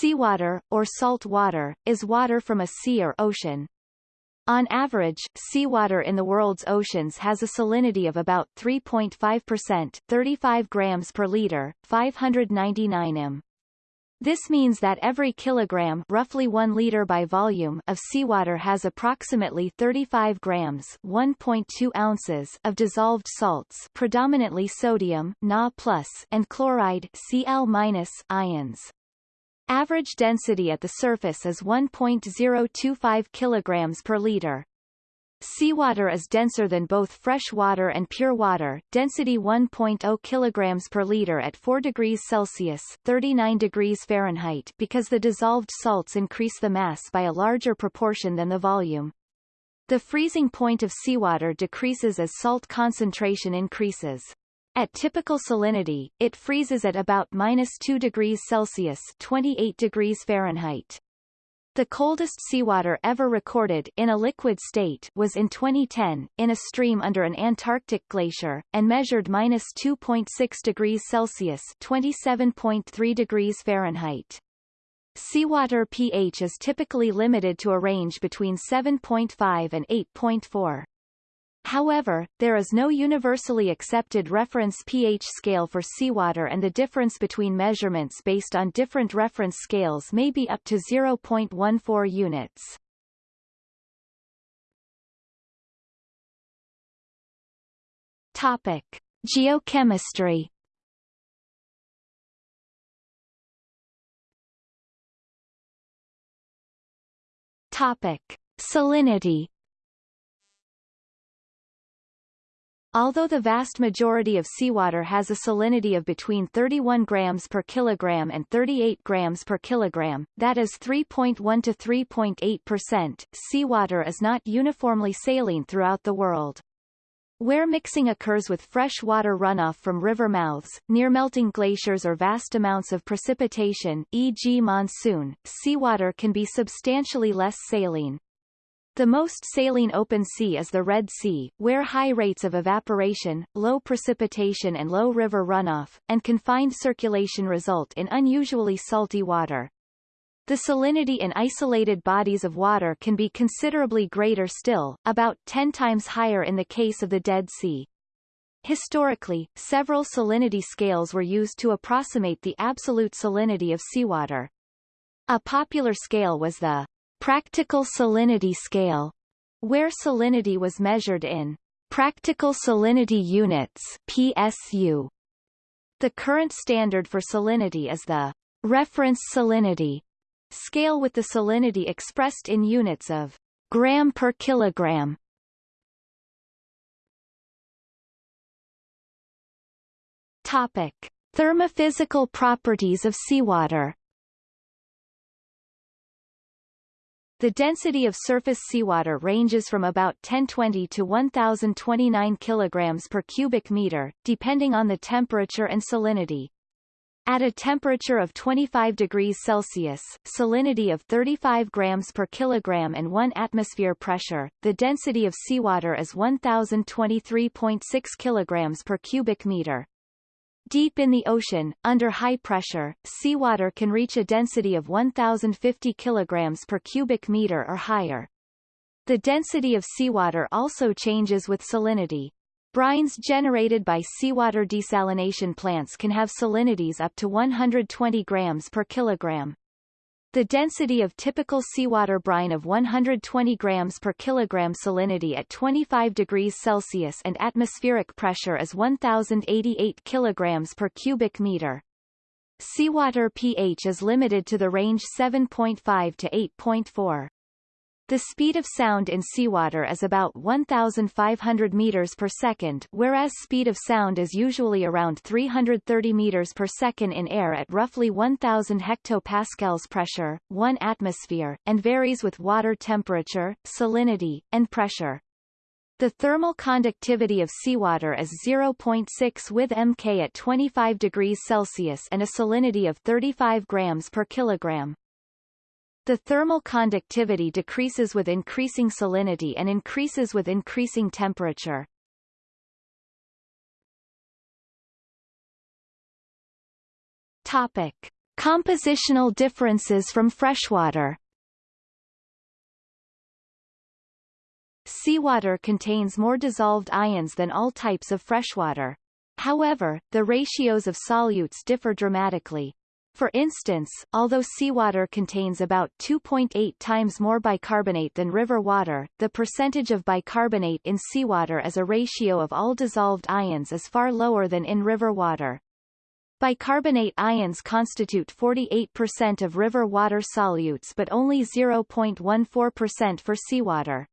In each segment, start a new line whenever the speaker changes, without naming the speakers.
Seawater, or salt water, is water from a sea or ocean. On average, seawater in the world's oceans has a salinity of about 3.5% 35 grams per liter, 599 m. This means that every kilogram roughly 1 liter by volume of seawater has approximately 35 grams 1.2 ounces of dissolved salts predominantly sodium Na and chloride Cl ions. Average density at the surface is 1.025 kilograms per liter. Seawater is denser than both fresh water and pure water, density 1.0 kilograms per liter at 4 degrees Celsius 39 degrees Fahrenheit because the dissolved salts increase the mass by a larger proportion than the volume. The freezing point of seawater decreases as salt concentration increases. At typical salinity, it freezes at about minus 2 degrees Celsius 28 degrees Fahrenheit. The coldest seawater ever recorded in a liquid state was in 2010, in a stream under an Antarctic glacier, and measured minus 2.6 degrees Celsius 27.3 degrees Fahrenheit. Seawater pH is typically limited to a range between 7.5 and 8.4. However, there is no universally accepted reference pH scale for seawater and the difference between measurements based on different reference scales may be up to 0.14 units. Topic. Geochemistry Topic. Salinity Although the vast majority of seawater has a salinity of between 31 grams per kilogram and 38 grams per kilogram, that is 3.1 to 3.8 percent, seawater is not uniformly saline throughout the world. Where mixing occurs with fresh water runoff from river mouths, near melting glaciers or vast amounts of precipitation e.g. monsoon, seawater can be substantially less saline. The most saline open sea is the Red Sea, where high rates of evaporation, low precipitation and low river runoff, and confined circulation result in unusually salty water. The salinity in isolated bodies of water can be considerably greater still, about 10 times higher in the case of the Dead Sea. Historically, several salinity scales were used to approximate the absolute salinity of seawater. A popular scale was the practical salinity scale, where salinity was measured in practical salinity units PSU. The current standard for salinity is the reference salinity scale with the salinity expressed in units of gram per kilogram. Topic: Thermophysical properties of seawater The density of surface seawater ranges from about 1020 to 1029 kg per cubic meter, depending on the temperature and salinity. At a temperature of 25 degrees Celsius, salinity of 35 grams per kilogram and 1 atmosphere pressure, the density of seawater is 1023.6 kilograms per cubic meter. Deep in the ocean, under high pressure, seawater can reach a density of 1,050 kg per cubic meter or higher. The density of seawater also changes with salinity. Brines generated by seawater desalination plants can have salinities up to 120 grams per kilogram. The density of typical seawater brine of 120 grams per kilogram salinity at 25 degrees Celsius and atmospheric pressure is 1088 kilograms per cubic meter. Seawater pH is limited to the range 7.5 to 8.4. The speed of sound in seawater is about 1,500 meters per second, whereas speed of sound is usually around 330 meters per second in air at roughly 1,000 hectopascals pressure, 1 atmosphere, and varies with water temperature, salinity, and pressure. The thermal conductivity of seawater is 0.6 with mK at 25 degrees Celsius and a salinity of 35 grams per kilogram. The thermal conductivity decreases with increasing salinity and increases with increasing temperature. Topic. Compositional differences from freshwater Seawater contains more dissolved ions than all types of freshwater. However, the ratios of solutes differ dramatically. For instance, although seawater contains about 2.8 times more bicarbonate than river water, the percentage of bicarbonate in seawater as a ratio of all dissolved ions is far lower than in river water. Bicarbonate ions constitute 48% of river water solutes but only 0.14% for seawater.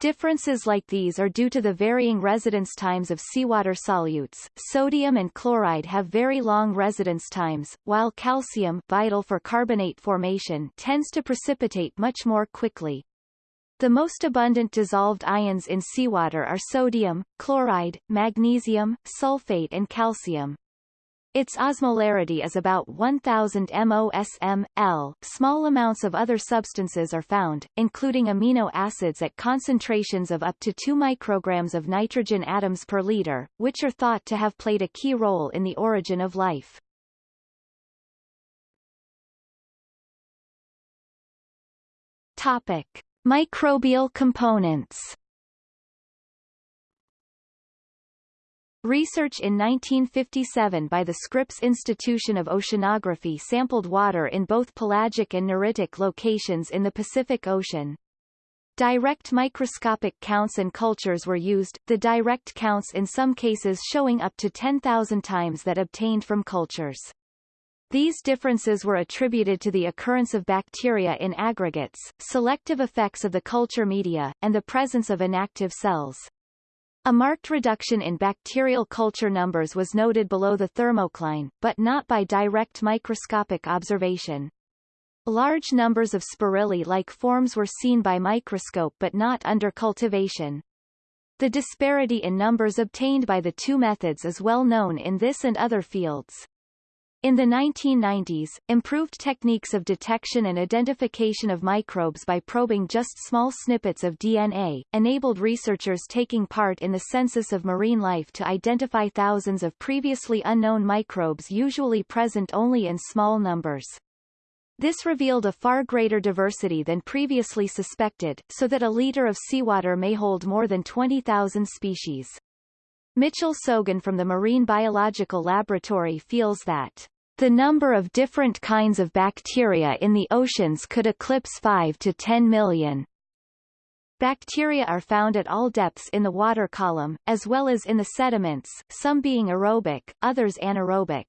Differences like these are due to the varying residence times of seawater solutes. Sodium and chloride have very long residence times, while calcium, vital for carbonate formation, tends to precipitate much more quickly. The most abundant dissolved ions in seawater are sodium, chloride, magnesium, sulfate and calcium. Its osmolarity is about 1000 mosm, L. Small amounts of other substances are found, including amino acids at concentrations of up to 2 micrograms of nitrogen atoms per liter, which are thought to have played a key role in the origin of life. Topic. Microbial components Research in 1957 by the Scripps Institution of Oceanography sampled water in both pelagic and neritic locations in the Pacific Ocean. Direct microscopic counts and cultures were used, the direct counts in some cases showing up to 10,000 times that obtained from cultures. These differences were attributed to the occurrence of bacteria in aggregates, selective effects of the culture media, and the presence of inactive cells. A marked reduction in bacterial culture numbers was noted below the thermocline, but not by direct microscopic observation. Large numbers of spirillum-like forms were seen by microscope but not under cultivation. The disparity in numbers obtained by the two methods is well known in this and other fields. In the 1990s, improved techniques of detection and identification of microbes by probing just small snippets of DNA, enabled researchers taking part in the census of marine life to identify thousands of previously unknown microbes usually present only in small numbers. This revealed a far greater diversity than previously suspected, so that a liter of seawater may hold more than 20,000 species. Mitchell Sogin from the Marine Biological Laboratory feels that the number of different kinds of bacteria in the oceans could eclipse 5 to 10 million. Bacteria are found at all depths in the water column, as well as in the sediments, some being aerobic, others anaerobic.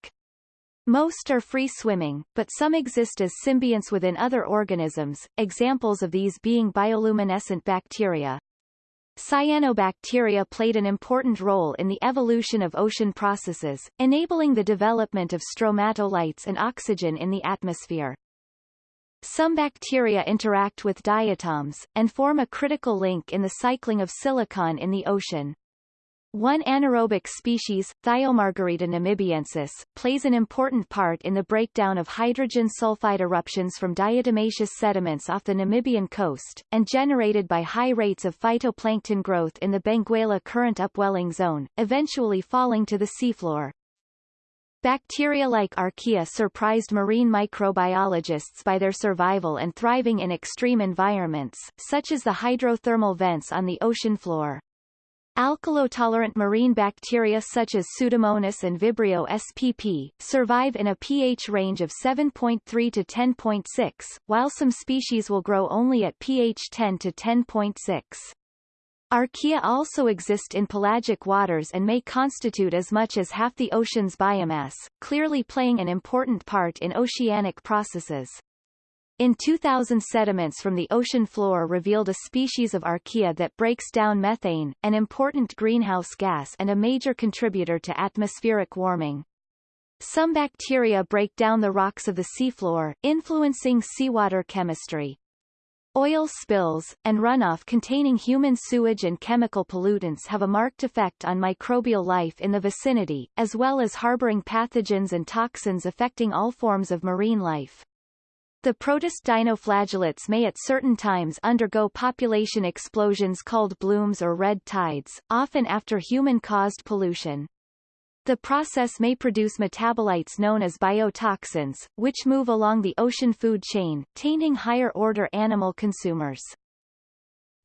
Most are free-swimming, but some exist as symbionts within other organisms, examples of these being bioluminescent bacteria. Cyanobacteria played an important role in the evolution of ocean processes, enabling the development of stromatolites and oxygen in the atmosphere. Some bacteria interact with diatoms, and form a critical link in the cycling of silicon in the ocean. One anaerobic species, Thiomargarita namibiensis, plays an important part in the breakdown of hydrogen sulfide eruptions from diatomaceous sediments off the Namibian coast, and generated by high rates of phytoplankton growth in the Benguela current upwelling zone, eventually falling to the seafloor. Bacteria like Archaea surprised marine microbiologists by their survival and thriving in extreme environments, such as the hydrothermal vents on the ocean floor. Alkalotolerant marine bacteria such as Pseudomonas and Vibrio spp. survive in a pH range of 7.3 to 10.6, while some species will grow only at pH 10 to 10.6. Archaea also exist in pelagic waters and may constitute as much as half the ocean's biomass, clearly playing an important part in oceanic processes. In 2000 sediments from the ocean floor revealed a species of archaea that breaks down methane, an important greenhouse gas and a major contributor to atmospheric warming. Some bacteria break down the rocks of the seafloor, influencing seawater chemistry. Oil spills, and runoff containing human sewage and chemical pollutants have a marked effect on microbial life in the vicinity, as well as harboring pathogens and toxins affecting all forms of marine life. The protist dinoflagellates may at certain times undergo population explosions called blooms or red tides, often after human-caused pollution. The process may produce metabolites known as biotoxins, which move along the ocean food chain, tainting higher-order animal consumers.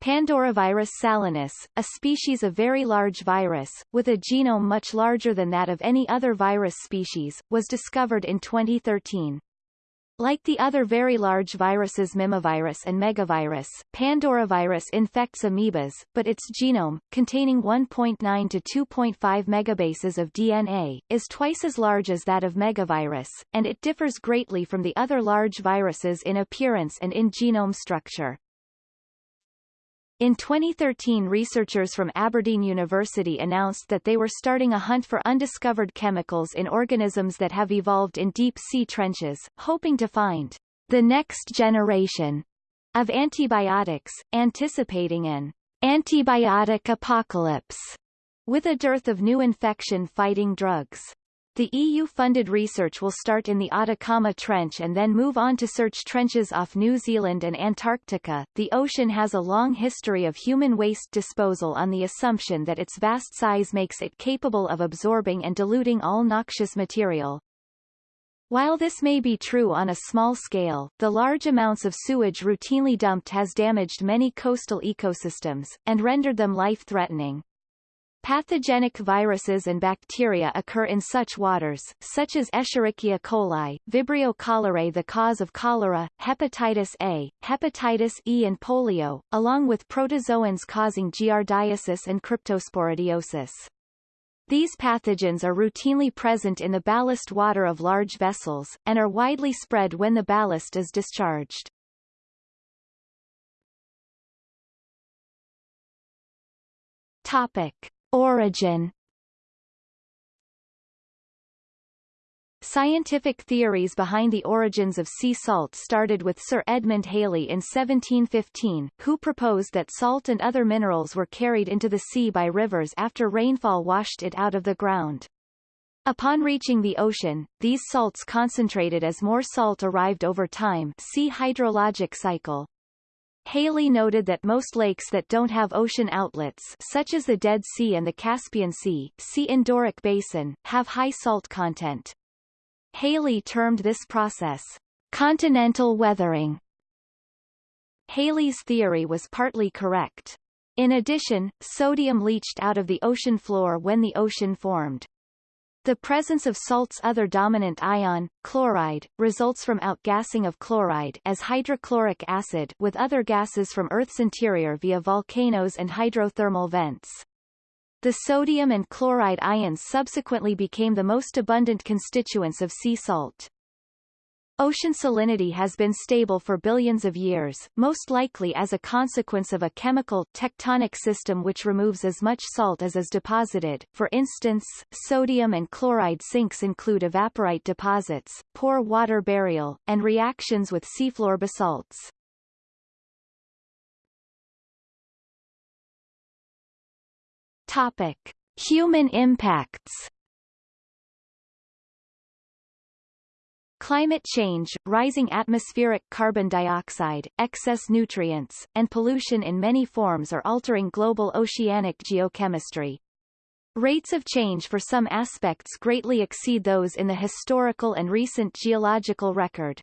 Pandoravirus salinus, a species of very large virus, with a genome much larger than that of any other virus species, was discovered in 2013. Like the other very large viruses Mimivirus and Megavirus, Pandoravirus infects amoebas, but its genome, containing 1.9 to 2.5 megabases of DNA, is twice as large as that of Megavirus, and it differs greatly from the other large viruses in appearance and in genome structure. In 2013 researchers from Aberdeen University announced that they were starting a hunt for undiscovered chemicals in organisms that have evolved in deep-sea trenches, hoping to find the next generation of antibiotics, anticipating an antibiotic apocalypse with a dearth of new infection-fighting drugs. The EU-funded research will start in the Atacama Trench and then move on to search trenches off New Zealand and Antarctica. The ocean has a long history of human waste disposal on the assumption that its vast size makes it capable of absorbing and diluting all noxious material. While this may be true on a small scale, the large amounts of sewage routinely dumped has damaged many coastal ecosystems, and rendered them life-threatening. Pathogenic viruses and bacteria occur in such waters, such as Escherichia coli, Vibrio cholerae the cause of cholera, hepatitis A, hepatitis E and polio, along with protozoans causing giardiasis and cryptosporidiosis. These pathogens are routinely present in the ballast water of large vessels, and are widely spread when the ballast is discharged. Topic. Origin Scientific theories behind the origins of sea salt started with Sir Edmund Halley in 1715, who proposed that salt and other minerals were carried into the sea by rivers after rainfall washed it out of the ground. Upon reaching the ocean, these salts concentrated as more salt arrived over time see hydrologic cycle. Halley noted that most lakes that don't have ocean outlets such as the Dead Sea and the Caspian Sea, see Endorheic Basin, have high salt content. Halley termed this process continental weathering. Halley's theory was partly correct. In addition, sodium leached out of the ocean floor when the ocean formed. The presence of salt's other dominant ion, chloride, results from outgassing of chloride as hydrochloric acid with other gases from Earth's interior via volcanoes and hydrothermal vents. The sodium and chloride ions subsequently became the most abundant constituents of sea salt. Ocean salinity has been stable for billions of years, most likely as a consequence of a chemical tectonic system which removes as much salt as is deposited. For instance, sodium and chloride sinks include evaporite deposits, pore water burial, and reactions with seafloor basalts. Topic: Human impacts. Climate change, rising atmospheric carbon dioxide, excess nutrients, and pollution in many forms are altering global oceanic geochemistry. Rates of change for some aspects greatly exceed those in the historical and recent geological record.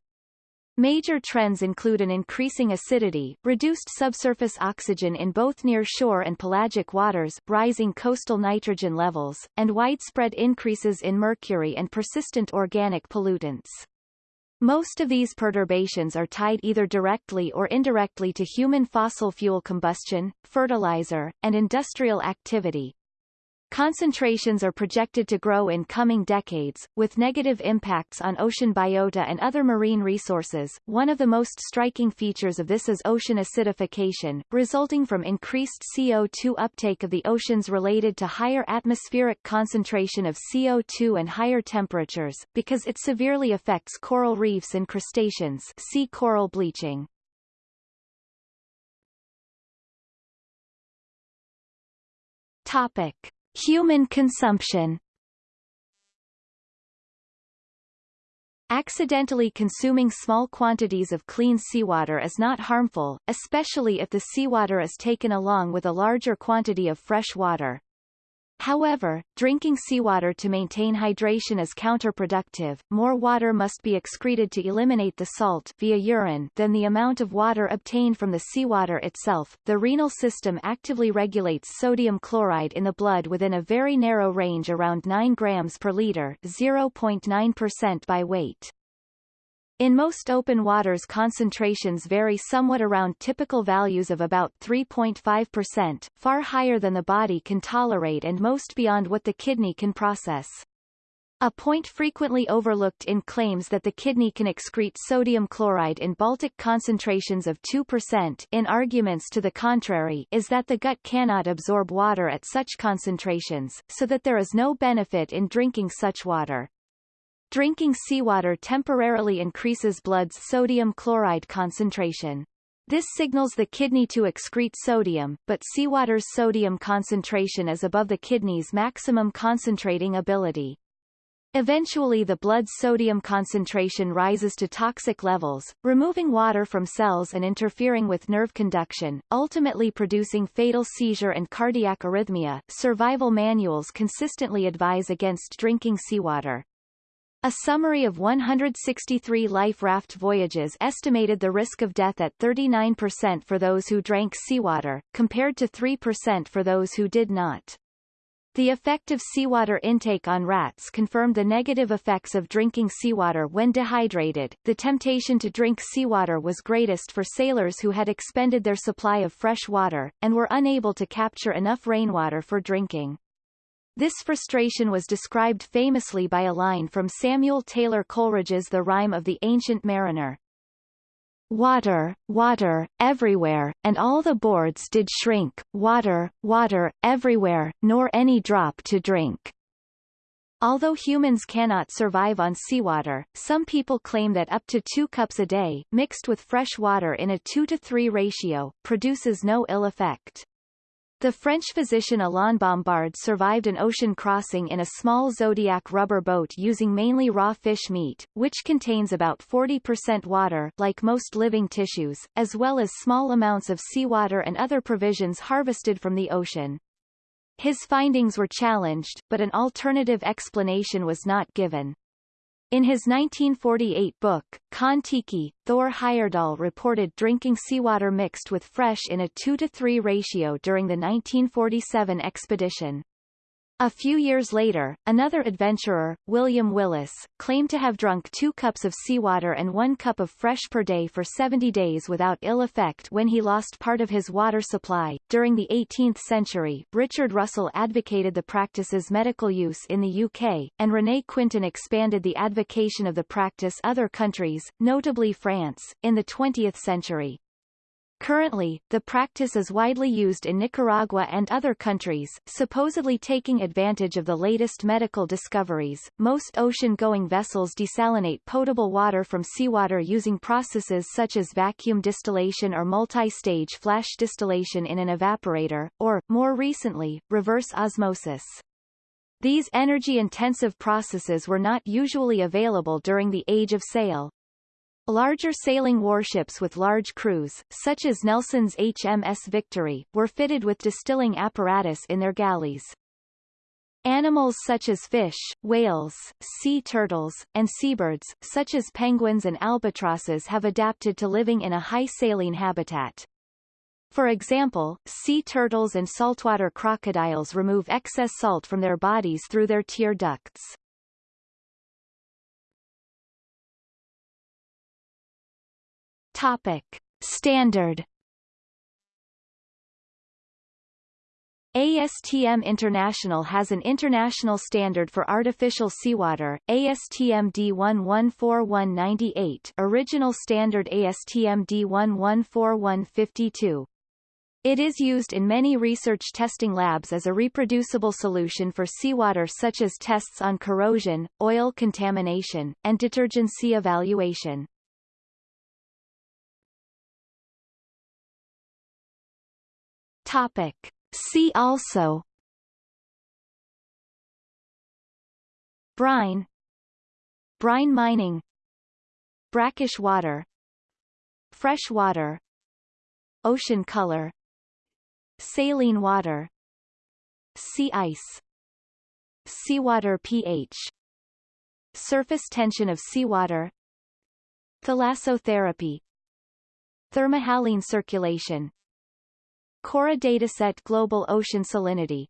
Major trends include an increasing acidity, reduced subsurface oxygen in both near-shore and pelagic waters, rising coastal nitrogen levels, and widespread increases in mercury and persistent organic pollutants. Most of these perturbations are tied either directly or indirectly to human fossil fuel combustion, fertilizer, and industrial activity, Concentrations are projected to grow in coming decades, with negative impacts on ocean biota and other marine resources. One of the most striking features of this is ocean acidification, resulting from increased CO2 uptake of the oceans related to higher atmospheric concentration of CO2 and higher temperatures, because it severely affects coral reefs and crustaceans see coral bleaching. Topic. Human consumption Accidentally consuming small quantities of clean seawater is not harmful, especially if the seawater is taken along with a larger quantity of fresh water. However, drinking seawater to maintain hydration is counterproductive. More water must be excreted to eliminate the salt via urine than the amount of water obtained from the seawater itself. The renal system actively regulates sodium chloride in the blood within a very narrow range around 9 grams per liter, 0.9% by weight. In most open waters concentrations vary somewhat around typical values of about 3.5%, far higher than the body can tolerate and most beyond what the kidney can process. A point frequently overlooked in claims that the kidney can excrete sodium chloride in Baltic concentrations of 2% in arguments to the contrary is that the gut cannot absorb water at such concentrations, so that there is no benefit in drinking such water. Drinking seawater temporarily increases blood's sodium chloride concentration. This signals the kidney to excrete sodium, but seawater's sodium concentration is above the kidney's maximum concentrating ability. Eventually the blood's sodium concentration rises to toxic levels, removing water from cells and interfering with nerve conduction, ultimately producing fatal seizure and cardiac arrhythmia. Survival manuals consistently advise against drinking seawater. A summary of 163 life raft voyages estimated the risk of death at 39% for those who drank seawater, compared to 3% for those who did not. The effect of seawater intake on rats confirmed the negative effects of drinking seawater when dehydrated. The temptation to drink seawater was greatest for sailors who had expended their supply of fresh water, and were unable to capture enough rainwater for drinking. This frustration was described famously by a line from Samuel Taylor Coleridge's The Rime of the Ancient Mariner. Water, water, everywhere, and all the boards did shrink, water, water, everywhere, nor any drop to drink. Although humans cannot survive on seawater, some people claim that up to two cups a day, mixed with fresh water in a 2 to 3 ratio, produces no ill effect. The French physician Alain Bombard survived an ocean crossing in a small Zodiac rubber boat using mainly raw fish meat, which contains about 40% water like most living tissues, as well as small amounts of seawater and other provisions harvested from the ocean. His findings were challenged, but an alternative explanation was not given. In his 1948 book, Kon-Tiki, Thor Heyerdahl reported drinking seawater mixed with fresh in a 2 to 3 ratio during the 1947 expedition. A few years later, another adventurer, William Willis, claimed to have drunk two cups of seawater and one cup of fresh per day for 70 days without ill effect when he lost part of his water supply. During the 18th century, Richard Russell advocated the practice's medical use in the UK, and René Quinton expanded the advocation of the practice other countries, notably France, in the 20th century. Currently, the practice is widely used in Nicaragua and other countries, supposedly taking advantage of the latest medical discoveries. Most ocean-going vessels desalinate potable water from seawater using processes such as vacuum distillation or multi-stage flash distillation in an evaporator, or, more recently, reverse osmosis. These energy-intensive processes were not usually available during the Age of Sail, Larger sailing warships with large crews, such as Nelson's HMS Victory, were fitted with distilling apparatus in their galleys. Animals such as fish, whales, sea turtles, and seabirds, such as penguins and albatrosses have adapted to living in a high saline habitat. For example, sea turtles and saltwater crocodiles remove excess salt from their bodies through their tear ducts. Topic. Standard ASTM International has an international standard for artificial seawater, ASTM D114198 original standard ASTM D114152. It is used in many research testing labs as a reproducible solution for seawater such as tests on corrosion, oil contamination, and detergency evaluation. Topic. See also. Brine. Brine mining. Brackish water. Fresh water. Ocean color. Saline water. Sea ice. Seawater pH. Surface tension of seawater. Thalassotherapy Thermohaline circulation Cora dataset Global ocean salinity